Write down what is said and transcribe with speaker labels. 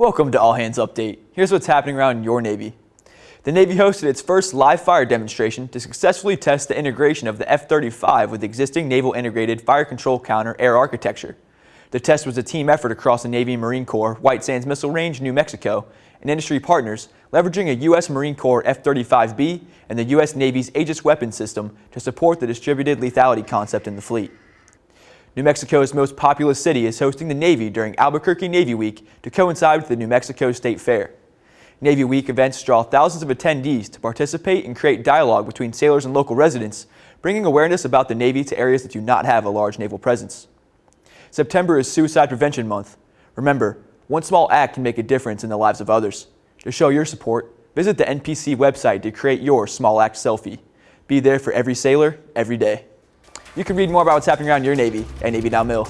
Speaker 1: Welcome to All Hands Update. Here's what's happening around your Navy. The Navy hosted its first live fire demonstration to successfully test the integration of the F-35 with existing Naval Integrated Fire Control Counter air architecture. The test was a team effort across the Navy and Marine Corps, White Sands Missile Range, New Mexico, and industry partners, leveraging a U.S. Marine Corps F-35B and the U.S. Navy's Aegis weapon system to support the distributed lethality concept in the fleet. New Mexico's most populous city is hosting the Navy during Albuquerque Navy Week to coincide with the New Mexico State Fair. Navy Week events draw thousands of attendees to participate and create dialogue between sailors and local residents, bringing awareness about the Navy to areas that do not have a large naval presence. September is Suicide Prevention Month. Remember, one small act can make a difference in the lives of others. To show your support, visit the NPC website to create your small act selfie. Be there for every sailor, every day. You can read more about what's happening around your Navy at Navy Now Mill.